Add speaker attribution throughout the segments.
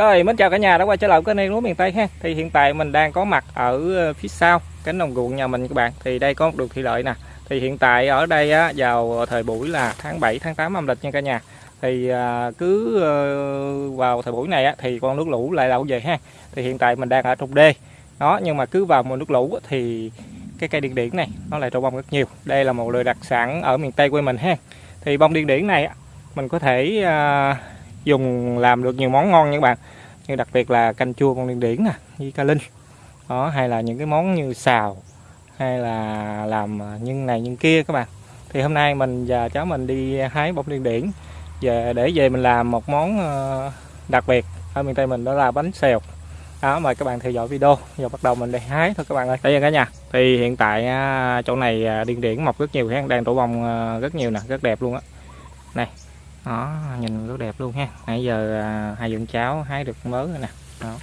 Speaker 1: Rồi, mến chào cả nhà đã quay trở lại kênh kênh lúa miền Tây ha. Thì hiện tại mình đang có mặt ở ờ, phía sau cánh đồng ruộng nhà mình các bạn. Thì đây có một đường thủy lợi nè. Thì hiện tại ở đây á, vào ờ, thời buổi là tháng 7 tháng 8 âm lịch nha cả nhà. Thì ờ, cứ vào thời buổi này á, thì con nước lũ lại đậu về ha. Thì hiện tại mình đang ở trục đê. Đó, nhưng mà cứ vào mùa nước lũ thì cái cây điên điển này nó lại trổ bông rất nhiều. Đây là một loại đặc sản ở miền Tây quê mình ha. Thì bông điên điển này mình có thể dùng làm được nhiều món ngon nha các bạn. Như đặc biệt là canh chua con điên điển nè với cá linh. Đó hay là những cái món như xào hay là làm à, nhân này nhân kia các bạn. Thì hôm nay mình và cháu mình đi hái bông điên điển. Về để về mình làm một món ờ, đặc biệt. Ở miền tây mình đó là bánh xèo. Đó mời các bạn theo dõi video. Giờ bắt đầu mình đi hái thôi các bạn ơi. Đây nha cả nhà. Thì hiện tại à, chỗ này à, điên điển mọc rất nhiều ha đang trổ bông à, rất nhiều nè rất đẹp luôn á. Này đó nhìn rất đẹp luôn ha. Nãy giờ à, hai vợ cháu hái được mớ rồi nè. Đó.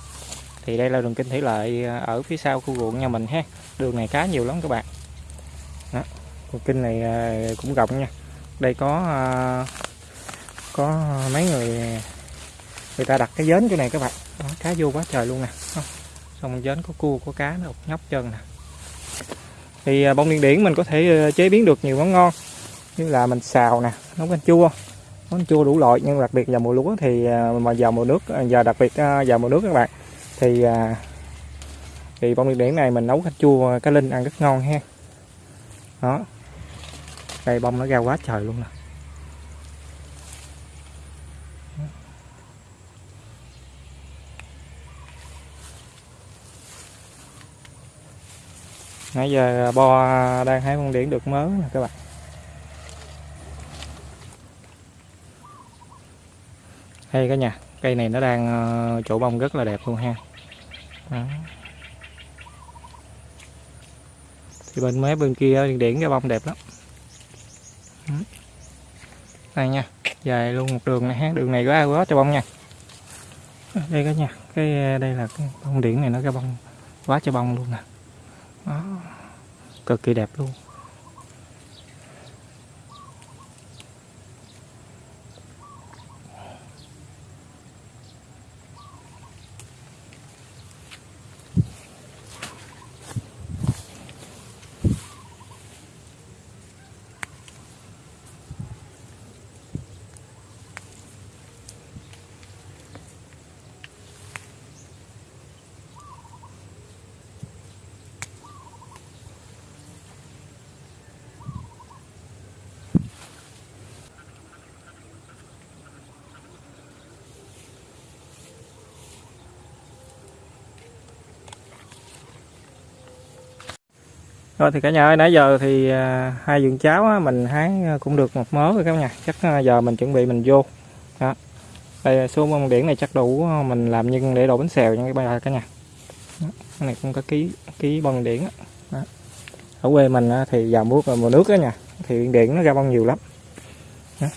Speaker 1: thì đây là đường kinh thủy lợi à, ở phía sau khu ruộng nhà mình ha. Đường này cá nhiều lắm các bạn. Đó. đường kinh này à, cũng rộng nha. Đây có à, có mấy người người ta đặt cái dến chỗ này các bạn. Đó, cá vô quá trời luôn nè. Đó. xong dến có cua có cá nó nhóc chân nè. Thì à, bông điên điển mình có thể à, chế biến được nhiều món ngon. Như là mình xào nè nấu canh chua nó chua đủ loại, nhưng đặc biệt vào mùa lúa thì à, mà vào mùa nước à, giờ đặc biệt à, vào mùa nước các bạn, thì thì bông điên điển này mình nấu canh chua cá linh ăn rất ngon ha. Đó. Đây, bông nó ra quá trời luôn nè. Nãy giờ bo đang hái bông điển được mớ nè các bạn. Đây cả nhà, cây này nó đang ờ, chỗ bông rất là đẹp luôn ha. Đó. thì bên mé bên kia điển cái bông đẹp lắm. Đây nha, dài luôn một đường này ha, đường này có ai quá cho bông nha. Đây cả nhà, cái ờ, đây là cái bông điển này nó cái bông quá cho bông luôn nè. Đó. cực kỳ đẹp luôn. Rồi thì cả nhà ơi, nãy giờ thì à, hai vườn cháo á, mình hái à, cũng được một mớ rồi các nhà. Chắc à, giờ mình chuẩn bị mình vô. Đó. Đây số bông điển này chắc đủ mình làm nhân để đổ bánh xèo nha các bạn cả nhà. Đó. Cái này cũng có ký ký bông điển đó. Đó. Ở quê mình á, thì vào mùa mùa nước á nha, thì điển nó ra bông nhiều lắm. Đó.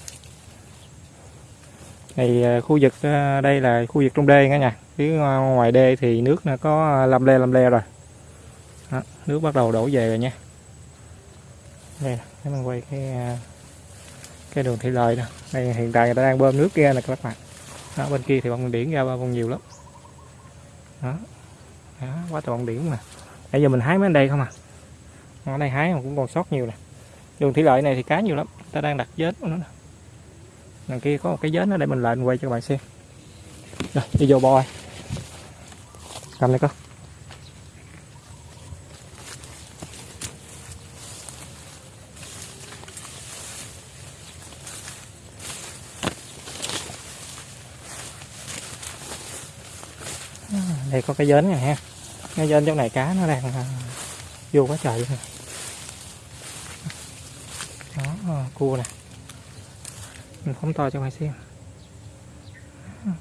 Speaker 1: Thì khu vực đây là khu vực trong đê cả nhà. Phía ngoài đê thì nước nó có lâm le lâm le rồi. Đó, nước bắt đầu đổ về rồi nha. Đây để mình quay cái à, cái đường thủy lợi nè. Đây hiện tại người ta đang bơm nước ra nè các bạn. Đó, bên kia thì bông điển ra bông nhiều lắm. Đó, đó quá trời bông điển mà. Bây giờ mình hái mấy bên đây không à? Ở đây hái mà cũng còn sót nhiều nè. Đường thủy lợi này thì cá nhiều lắm. Ta đang đặt vết nó nè. Đằng kia có một cái vết nó để mình lên quay cho các bạn xem. Rồi đi vô bò cầm này con đây có cái dến này ha. Cái dến trong này cá nó đang à, vô quá trời luôn đó à, cua nè. Mình phóng to cho mày xem.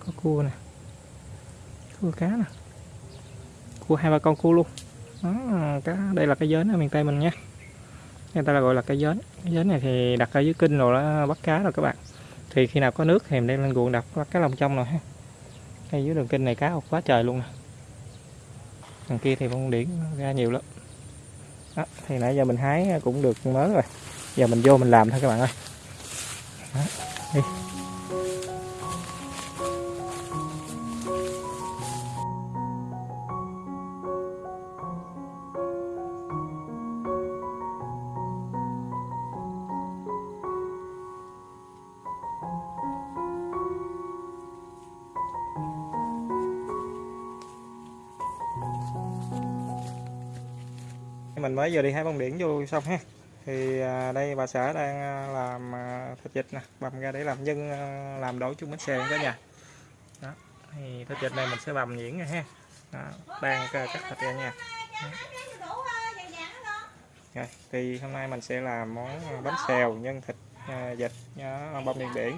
Speaker 1: Có cua nè. Cua cá nè. Cua hai ba con cua luôn. Đó à, cá, đây là cái dến ở miền tây mình nha. Người ta là gọi là cái dến. Cái dến này thì đặt ở dưới kinh rồi đó, bắt cá rồi các bạn. Thì khi nào có nước thì mình đem lên ruộng đặt bắt cá lồng trong rồi ha. Ngay dưới đường kinh này cá quá trời luôn nè đằng kia thì bông điển ra nhiều lắm. Đó, thì nãy giờ mình hái cũng được mớ rồi. Giờ mình vô mình làm thôi các bạn ơi. Đó, đi. Mới vừa đi hai bông điển vô xong ha. Thì à, đây bà xã đang à, làm à, thịt vịt nè bầm ra để làm nhân làm đổ chung bánh xèo cả nhà. Đó thì thịt vịt này mình sẽ bầm nhuyễn nha ha. Đó, đang cắt thịt ra nha rồi, thì hôm nay mình sẽ làm món bánh xèo nhân thịt vịt bông điển điển.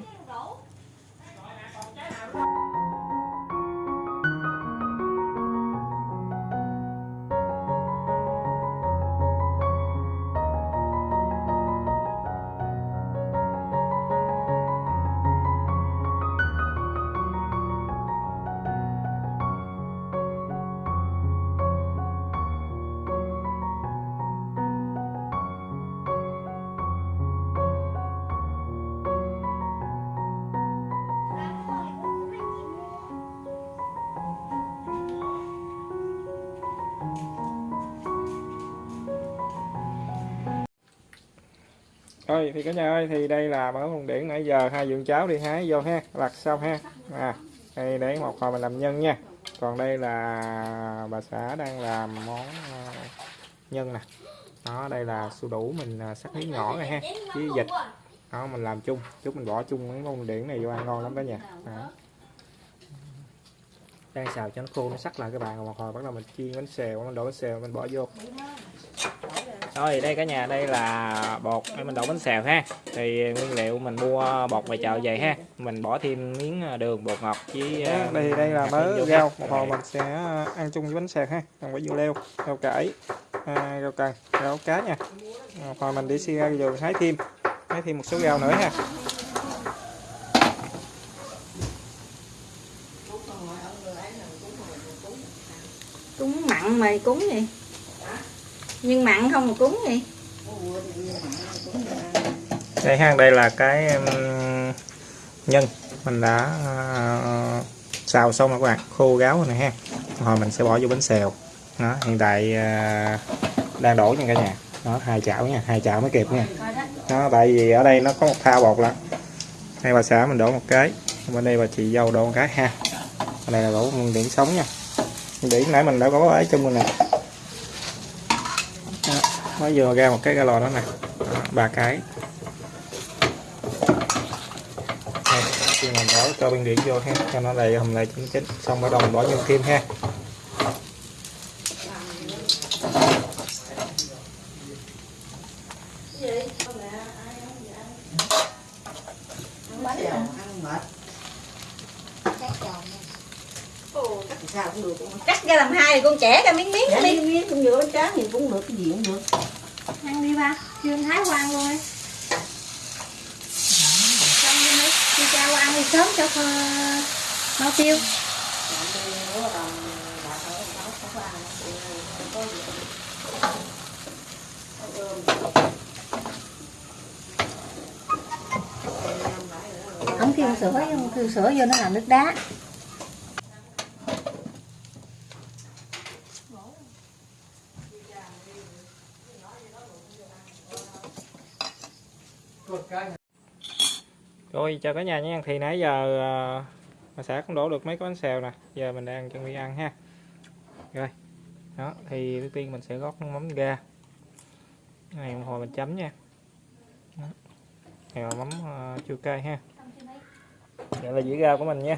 Speaker 1: Thôi, thì cả nhà ơi, thì đây là món bông điển nãy giờ hai dưỡng cháo đi hái vô ha lặt xong ha. À đây để một hồi mình làm nhân nha. Còn đây là bà xã đang làm món ờ, nhân nè. Đó, đây là su đủ mình ờ, sắc miếng nhỏ rồi ha, với vịt. Đó, mình làm chung, chút mình bỏ chung mấy món điển này vô ăn ngon lắm đó nha đó. đang xào cho nó khô, nó sắc lại các bạn. Một hồi bắt đầu mình chiên bánh xèo mình đổ bánh xèo, mình bỏ vô rồi đây cả nhà đây là bột để mình đổ bánh xèo ha. Thì nguyên liệu mình mua bột ngoài chợ về ha. Mình bỏ thêm miếng ờ, đường bột ngọt với
Speaker 2: Đó,
Speaker 1: ờ,
Speaker 2: đây đây là mớ rau. Một hồi mình sẽ ăn chung với bánh xèo ha. Còn quả dưa leo rau cải à, rau cần rau cá nha. Một hồi mình đi xi ra rồi hái thêm hái thêm một số rau nữa ha.
Speaker 3: Cúng mặn mày cúng gì nhưng mặn không mà cúng gì
Speaker 1: đây ha đây là cái nhân. Mình đã uh, xào xong rồi các bạn. Khô ráo rồi này ha. Hồi mình sẽ bỏ vô bánh xèo. Đó hiện tại uh, đang đổ nha cả nhà. Đó hai chảo nha hai chảo mới kịp nha. Đó tại vì ở đây nó có một thao bột lắm đây bà xã mình đổ một cái. Bên đây bà chị dâu đổ một cái ha. Bên này là đổ nguyên điểm sống nha. Điểm nãy mình đã có ấy trong rồi nè. Mới vừa ra một cái ga lò đó nè. Ba cái. Khi mình bỏ cho bên điện vô ha cho nó đầy hầm lại chín chín. Xong bắt đầu mình bỏ nhân kim ha.
Speaker 3: Cắt ra làm hai con trẻ ra miếng miếng
Speaker 4: Dạ,
Speaker 3: đi.
Speaker 4: miếng miếng cũng được bánh tráng thì cũng được cái gì cũng được
Speaker 3: chưa qua ăn luôn. Đi xong đi mấy, đi cha qua ăn đi sớm cho kho mau tiêu. Không kêu sữa không kêu sữa vô nó làm nước đá.
Speaker 1: Rồi chào cả nhà nha. Thì nãy giờ ờ, mà xã cũng đổ được mấy cái bánh xèo nè. Giờ mình đang chuẩn bị ăn ha. Rồi. Đó thì đầu tiên mình sẽ gót mắm ga. Cái này một hồi mình chấm nha. Đó. này là mắm uh, chua cay ha. Đây là dĩa rau của mình nha.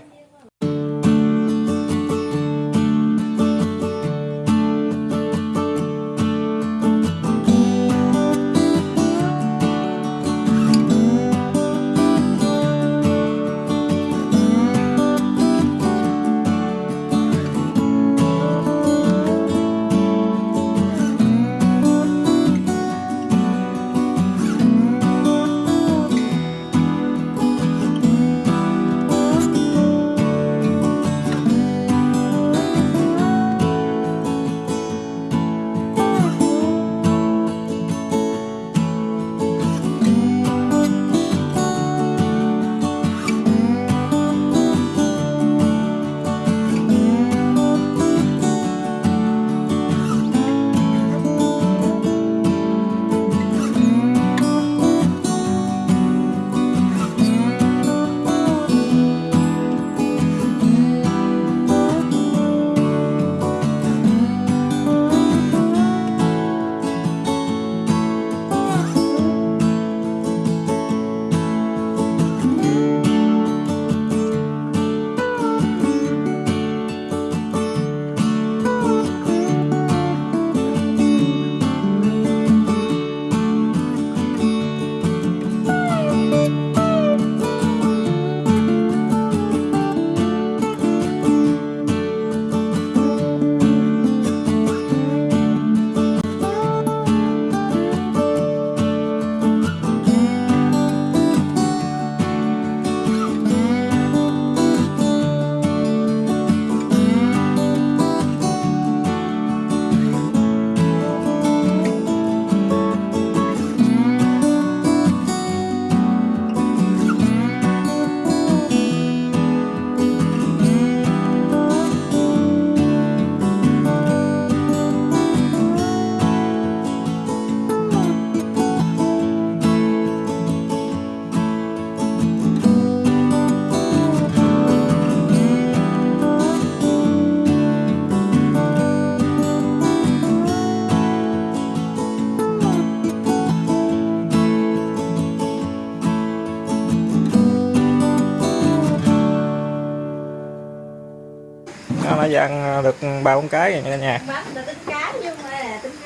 Speaker 1: Ăn được ba bốn cái rồi nha cả nhà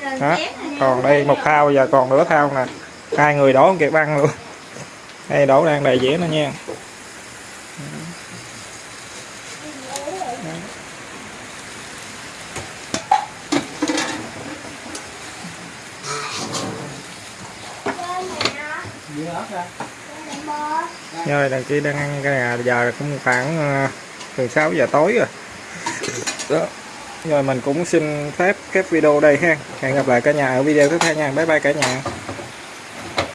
Speaker 2: ờ,
Speaker 1: Đó, còn đây một thao giờ còn nửa thao nè. Hai người đổ không kịp ăn luôn. Đây đổ đang đầy dĩa nữa nha. Rồi đằng kia đang ăn cái này giờ cũng khoảng từ 6 giờ tối rồi đó. Rồi mình cũng xin phép kết video đây ha. Hẹn gặp lại cả nhà ở video tiếp theo nha. Bye bye cả nhà.